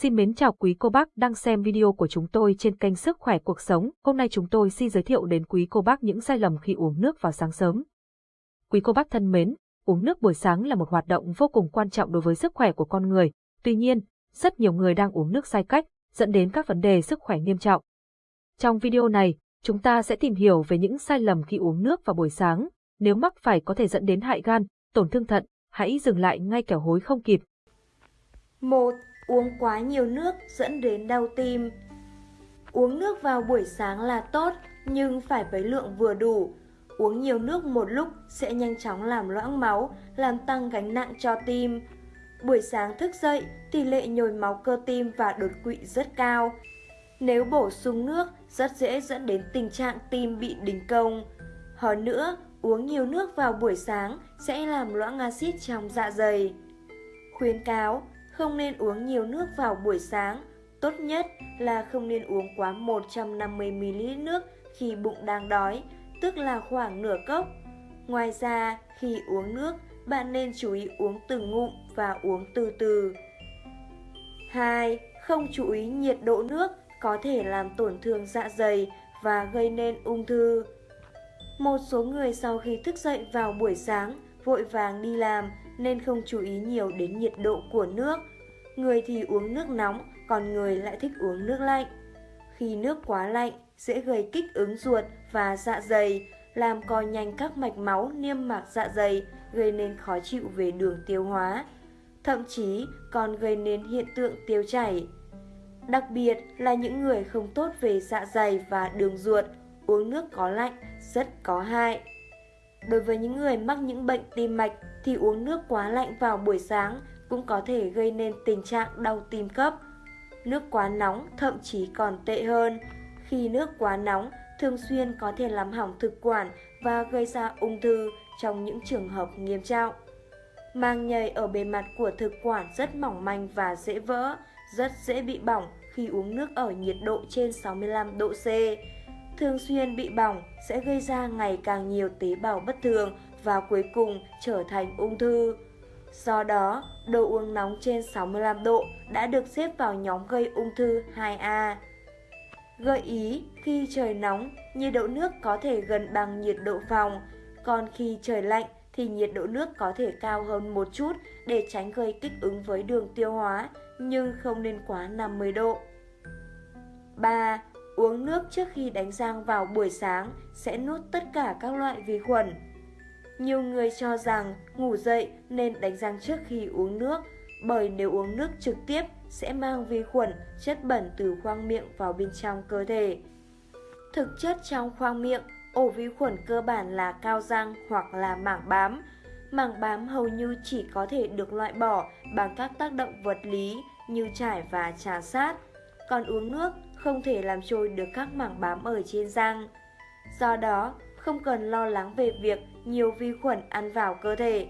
Xin mến chào quý cô bác đang xem video của chúng tôi trên kênh Sức khỏe cuộc sống. Hôm nay chúng tôi xin giới thiệu đến quý cô bác những sai lầm khi uống nước vào sáng sớm. Quý cô bác thân mến, uống nước buổi sáng là một hoạt động vô cùng quan trọng đối với sức khỏe của con người. Tuy nhiên, rất nhiều người đang uống nước sai cách, dẫn đến các vấn đề sức khỏe nghiêm trọng. Trong video này, chúng ta sẽ tìm hiểu về những sai lầm khi uống nước vào buổi sáng. Nếu mắc phải có thể dẫn đến hại gan, tổn thương thận, hãy dừng lại ngay kẻo hối không kịp. 1. Uống quá nhiều nước dẫn đến đau tim Uống nước vào buổi sáng là tốt, nhưng phải với lượng vừa đủ. Uống nhiều nước một lúc sẽ nhanh chóng làm loãng máu, làm tăng gánh nặng cho tim. Buổi sáng thức dậy, tỷ lệ nhồi máu cơ tim và đột quỵ rất cao. Nếu bổ sung nước, rất dễ dẫn đến tình trạng tim bị đình công. Hơn nữa, uống nhiều nước vào buổi sáng sẽ làm loãng axit trong dạ dày. Khuyến cáo, không nên uống nhiều nước vào buổi sáng. Tốt nhất là không nên uống quá 150ml nước khi bụng đang đói, tức là khoảng nửa cốc. Ngoài ra, khi uống nước, bạn nên chú ý uống từng ngụm và uống từ từ. 2. Không chú ý nhiệt độ nước có thể làm tổn thương dạ dày và gây nên ung thư. Một số người sau khi thức dậy vào buổi sáng, vội vàng đi làm nên không chú ý nhiều đến nhiệt độ của nước. Người thì uống nước nóng, còn người lại thích uống nước lạnh. Khi nước quá lạnh, dễ gây kích ứng ruột và dạ dày, làm co nhanh các mạch máu niêm mạc dạ dày, gây nên khó chịu về đường tiêu hóa. Thậm chí còn gây nên hiện tượng tiêu chảy. Đặc biệt là những người không tốt về dạ dày và đường ruột, uống nước có lạnh rất có hại. Đối với những người mắc những bệnh tim mạch thì uống nước quá lạnh vào buổi sáng cũng có thể gây nên tình trạng đau tim cấp. Nước quá nóng thậm chí còn tệ hơn. Khi nước quá nóng thường xuyên có thể làm hỏng thực quản và gây ra ung thư trong những trường hợp nghiêm trọng. Màng nhầy ở bề mặt của thực quản rất mỏng manh và dễ vỡ, rất dễ bị bỏng khi uống nước ở nhiệt độ trên 65 độ C. Thường xuyên bị bỏng sẽ gây ra ngày càng nhiều tế bào bất thường và cuối cùng trở thành ung thư. Do đó, đồ uống nóng trên 65 độ đã được xếp vào nhóm gây ung thư 2A. Gợi ý, khi trời nóng, nhiệt độ nước có thể gần bằng nhiệt độ phòng, còn khi trời lạnh thì nhiệt độ nước có thể cao hơn một chút để tránh gây kích ứng với đường tiêu hóa, nhưng không nên quá 50 độ. 3. Uống nước trước khi đánh răng vào buổi sáng sẽ nuốt tất cả các loại vi khuẩn. Nhiều người cho rằng ngủ dậy nên đánh răng trước khi uống nước, bởi nếu uống nước trực tiếp sẽ mang vi khuẩn, chất bẩn từ khoang miệng vào bên trong cơ thể. Thực chất trong khoang miệng, ổ vi khuẩn cơ bản là cao răng hoặc là mảng bám. Mảng bám hầu như chỉ có thể được loại bỏ bằng các tác động vật lý như chải và trà sát. Còn uống nước không thể làm trôi được các mảng bám ở trên răng. Do đó, không cần lo lắng về việc nhiều vi khuẩn ăn vào cơ thể.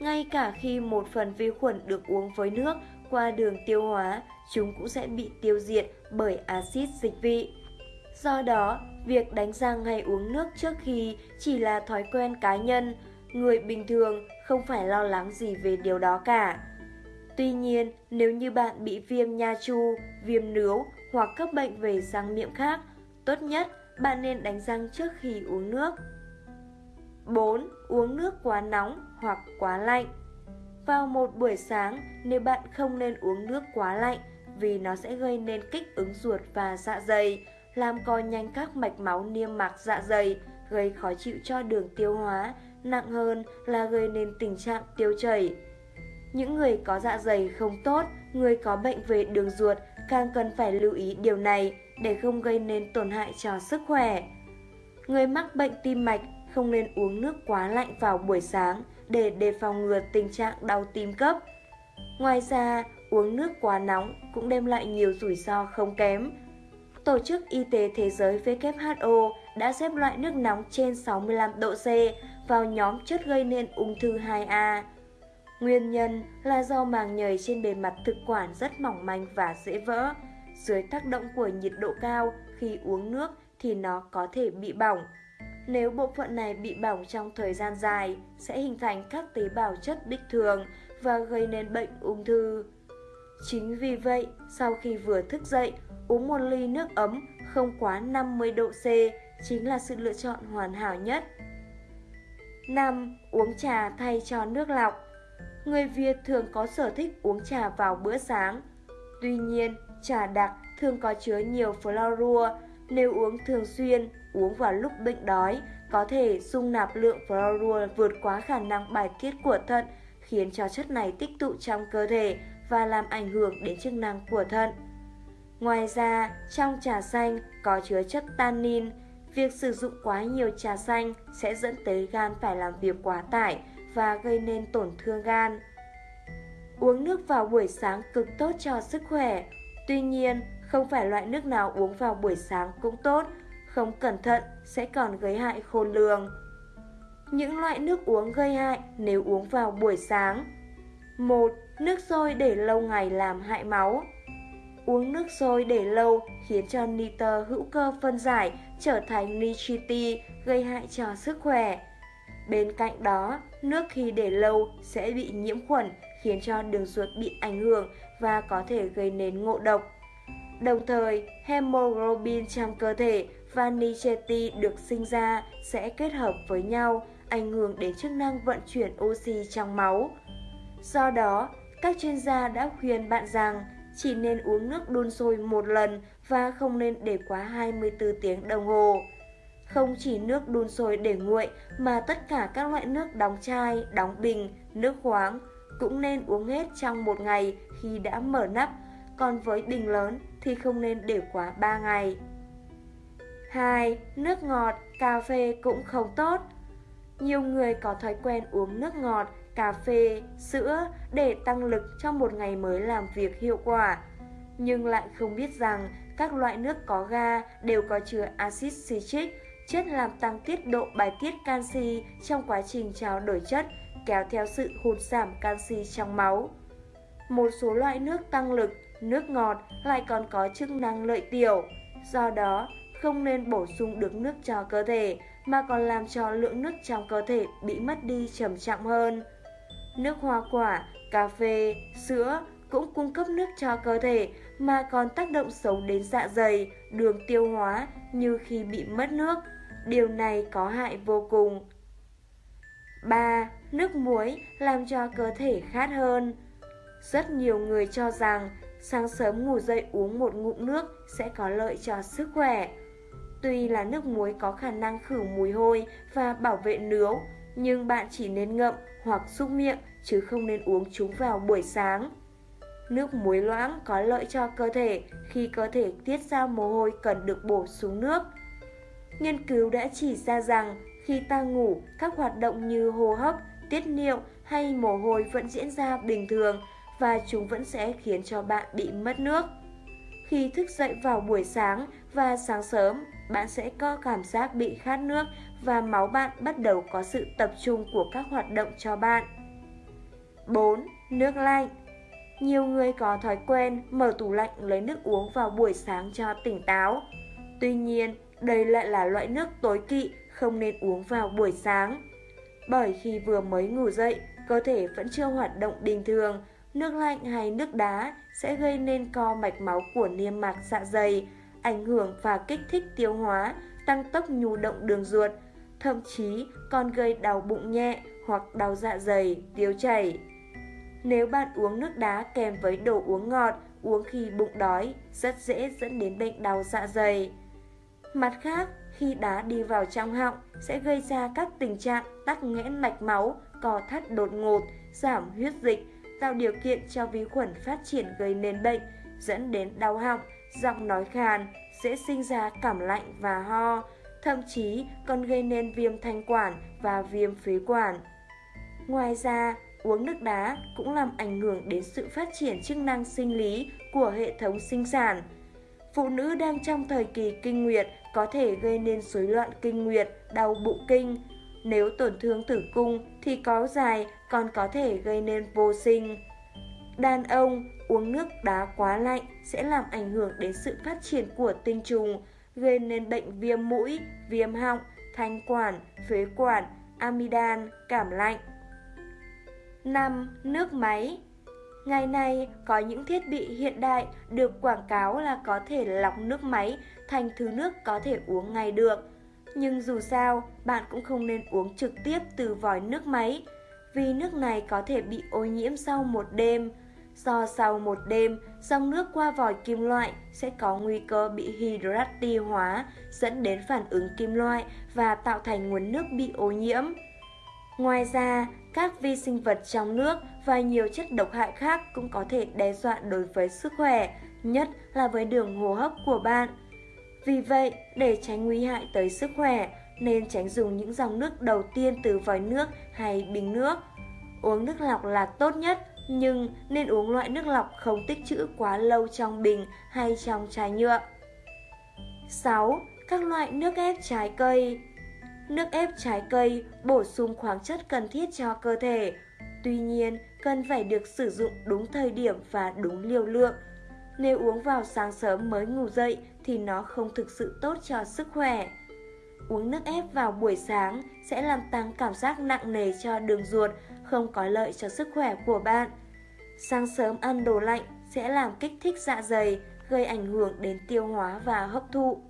Ngay cả khi một phần vi khuẩn được uống với nước qua đường tiêu hóa, chúng cũng sẽ bị tiêu diệt bởi axit dịch vị. Do đó, việc đánh răng hay uống nước trước khi chỉ là thói quen cá nhân, người bình thường không phải lo lắng gì về điều đó cả. Tuy nhiên, nếu như bạn bị viêm nha chu, viêm nướu hoặc các bệnh về răng miệng khác, tốt nhất bạn nên đánh răng trước khi uống nước. 4. Uống nước quá nóng hoặc quá lạnh Vào một buổi sáng, nếu bạn không nên uống nước quá lạnh vì nó sẽ gây nên kích ứng ruột và dạ dày, làm co nhanh các mạch máu niêm mạc dạ dày, gây khó chịu cho đường tiêu hóa, nặng hơn là gây nên tình trạng tiêu chảy. Những người có dạ dày không tốt, người có bệnh về đường ruột càng cần phải lưu ý điều này để không gây nên tổn hại cho sức khỏe. Người mắc bệnh tim mạch không nên uống nước quá lạnh vào buổi sáng để đề phòng ngừa tình trạng đau tim cấp. Ngoài ra, uống nước quá nóng cũng đem lại nhiều rủi ro không kém. Tổ chức Y tế Thế giới WHO đã xếp loại nước nóng trên 65 độ C vào nhóm chất gây nên ung thư 2A. Nguyên nhân là do màng nhầy trên bề mặt thực quản rất mỏng manh và dễ vỡ. Dưới tác động của nhiệt độ cao, khi uống nước thì nó có thể bị bỏng. Nếu bộ phận này bị bỏng trong thời gian dài, sẽ hình thành các tế bào chất bích thường và gây nên bệnh ung thư. Chính vì vậy, sau khi vừa thức dậy, uống một ly nước ấm không quá 50 độ C chính là sự lựa chọn hoàn hảo nhất. 5. Uống trà thay cho nước lọc Người Việt thường có sở thích uống trà vào bữa sáng. Tuy nhiên, trà đặc thường có chứa nhiều fluorua. Nếu uống thường xuyên, uống vào lúc bệnh đói, có thể dung nạp lượng fluorua vượt quá khả năng bài tiết của thận, khiến cho chất này tích tụ trong cơ thể và làm ảnh hưởng đến chức năng của thận. Ngoài ra, trong trà xanh có chứa chất tannin. Việc sử dụng quá nhiều trà xanh sẽ dẫn tới gan phải làm việc quá tải và gây nên tổn thương gan. Uống nước vào buổi sáng cực tốt cho sức khỏe. Tuy nhiên, không phải loại nước nào uống vào buổi sáng cũng tốt, không cẩn thận sẽ còn gây hại khôn lường. Những loại nước uống gây hại nếu uống vào buổi sáng 1. Nước sôi để lâu ngày làm hại máu Uống nước sôi để lâu khiến cho nitơ hữu cơ phân giải trở thành nitriti gây hại cho sức khỏe. Bên cạnh đó, nước khi để lâu sẽ bị nhiễm khuẩn khiến cho đường ruột bị ảnh hưởng và có thể gây nên ngộ độc. Đồng thời, hemoglobin trong cơ thể và nitrati được sinh ra sẽ kết hợp với nhau, ảnh hưởng đến chức năng vận chuyển oxy trong máu. Do đó, các chuyên gia đã khuyên bạn rằng chỉ nên uống nước đun sôi một lần và không nên để quá 24 tiếng đồng hồ. Không chỉ nước đun sôi để nguội mà tất cả các loại nước đóng chai, đóng bình, nước khoáng cũng nên uống hết trong một ngày khi đã mở nắp, còn với bình lớn thì không nên để quá 3 ngày. 2. Nước ngọt, cà phê cũng không tốt. Nhiều người có thói quen uống nước ngọt cà phê, sữa để tăng lực trong một ngày mới làm việc hiệu quả. Nhưng lại không biết rằng các loại nước có ga đều có chứa axit citric, chất làm tăng tiết độ bài tiết canxi trong quá trình trao đổi chất, kéo theo sự hụt giảm canxi trong máu. Một số loại nước tăng lực, nước ngọt lại còn có chức năng lợi tiểu, do đó không nên bổ sung được nước cho cơ thể mà còn làm cho lượng nước trong cơ thể bị mất đi trầm trọng hơn nước hoa quả, cà phê, sữa cũng cung cấp nước cho cơ thể mà còn tác động xấu đến dạ dày, đường tiêu hóa như khi bị mất nước. Điều này có hại vô cùng. 3. Nước muối làm cho cơ thể khát hơn. Rất nhiều người cho rằng sáng sớm ngủ dậy uống một ngụm nước sẽ có lợi cho sức khỏe. Tuy là nước muối có khả năng khử mùi hôi và bảo vệ nướu, nhưng bạn chỉ nên ngậm hoặc xúc miệng chứ không nên uống chúng vào buổi sáng. Nước muối loãng có lợi cho cơ thể khi cơ thể tiết ra mồ hôi cần được bổ sung nước. Nghiên cứu đã chỉ ra rằng khi ta ngủ, các hoạt động như hô hấp, tiết niệu hay mồ hôi vẫn diễn ra bình thường và chúng vẫn sẽ khiến cho bạn bị mất nước. Khi thức dậy vào buổi sáng và sáng sớm, bạn sẽ có cảm giác bị khát nước và máu bạn bắt đầu có sự tập trung của các hoạt động cho bạn. 4. Nước lạnh Nhiều người có thói quen mở tủ lạnh lấy nước uống vào buổi sáng cho tỉnh táo. Tuy nhiên, đây lại là loại nước tối kỵ không nên uống vào buổi sáng. Bởi khi vừa mới ngủ dậy, cơ thể vẫn chưa hoạt động bình thường, nước lạnh hay nước đá sẽ gây nên co mạch máu của niêm mạc dạ dày, ảnh hưởng và kích thích tiêu hóa, tăng tốc nhu động đường ruột, thậm chí còn gây đau bụng nhẹ hoặc đau dạ dày, tiêu chảy. Nếu bạn uống nước đá kèm với đồ uống ngọt, uống khi bụng đói, rất dễ dẫn đến bệnh đau dạ dày. Mặt khác, khi đá đi vào trong họng sẽ gây ra các tình trạng tắc nghẽn mạch máu, co thắt đột ngột, giảm huyết dịch, tạo điều kiện cho vi khuẩn phát triển gây nên bệnh, dẫn đến đau họng, giọng nói khàn, dễ sinh ra cảm lạnh và ho, thậm chí còn gây nên viêm thanh quản và viêm phế quản. Ngoài ra, uống nước đá cũng làm ảnh hưởng đến sự phát triển chức năng sinh lý của hệ thống sinh sản. Phụ nữ đang trong thời kỳ kinh nguyệt có thể gây nên rối loạn kinh nguyệt, đau bụng kinh. Nếu tổn thương tử cung thì có dài còn có thể gây nên vô sinh. Đàn ông uống nước đá quá lạnh sẽ làm ảnh hưởng đến sự phát triển của tinh trùng, gây nên bệnh viêm mũi, viêm họng, thanh quản, phế quản, amidan, cảm lạnh. 5. Nước máy Ngày nay, có những thiết bị hiện đại được quảng cáo là có thể lọc nước máy thành thứ nước có thể uống ngay được. Nhưng dù sao, bạn cũng không nên uống trực tiếp từ vòi nước máy, vì nước này có thể bị ô nhiễm sau một đêm. Do sau một đêm, dòng nước qua vòi kim loại sẽ có nguy cơ bị hydrati hóa, dẫn đến phản ứng kim loại và tạo thành nguồn nước bị ô nhiễm. Ngoài ra, các vi sinh vật trong nước và nhiều chất độc hại khác cũng có thể đe dọa đối với sức khỏe, nhất là với đường hô hấp của bạn. Vì vậy, để tránh nguy hại tới sức khỏe, nên tránh dùng những dòng nước đầu tiên từ vòi nước hay bình nước. Uống nước lọc là tốt nhất, nhưng nên uống loại nước lọc không tích trữ quá lâu trong bình hay trong chai nhựa. 6. Các loại nước ép trái cây Nước ép trái cây bổ sung khoáng chất cần thiết cho cơ thể. Tuy nhiên, cần phải được sử dụng đúng thời điểm và đúng liều lượng. Nếu uống vào sáng sớm mới ngủ dậy thì nó không thực sự tốt cho sức khỏe. Uống nước ép vào buổi sáng sẽ làm tăng cảm giác nặng nề cho đường ruột, không có lợi cho sức khỏe của bạn. Sáng sớm ăn đồ lạnh sẽ làm kích thích dạ dày, gây ảnh hưởng đến tiêu hóa và hấp thụ.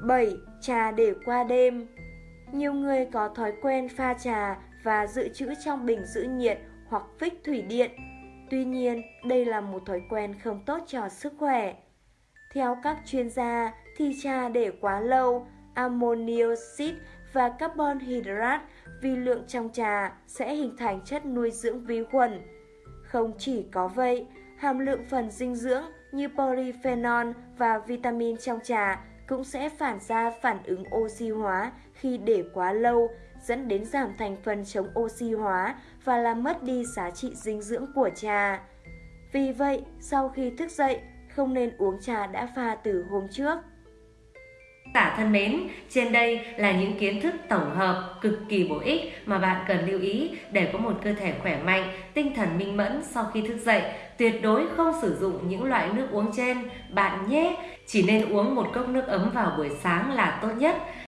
7. Trà để qua đêm Nhiều người có thói quen pha trà và dự trữ trong bình giữ nhiệt hoặc phích thủy điện. Tuy nhiên, đây là một thói quen không tốt cho sức khỏe. Theo các chuyên gia, thì trà để quá lâu, ammonioxid và carbon hydrate vì lượng trong trà sẽ hình thành chất nuôi dưỡng vi khuẩn. Không chỉ có vậy, hàm lượng phần dinh dưỡng như polyphenol và vitamin trong trà cũng sẽ phản ra phản ứng oxy hóa khi để quá lâu, dẫn đến giảm thành phần chống oxy hóa và làm mất đi giá trị dinh dưỡng của trà. Vì vậy, sau khi thức dậy, không nên uống trà đã pha từ hôm trước. Cả thân mến, trên đây là những kiến thức tổng hợp cực kỳ bổ ích mà bạn cần lưu ý để có một cơ thể khỏe mạnh, tinh thần minh mẫn sau khi thức dậy. Tuyệt đối không sử dụng những loại nước uống trên bạn nhé. Chỉ nên uống một cốc nước ấm vào buổi sáng là tốt nhất.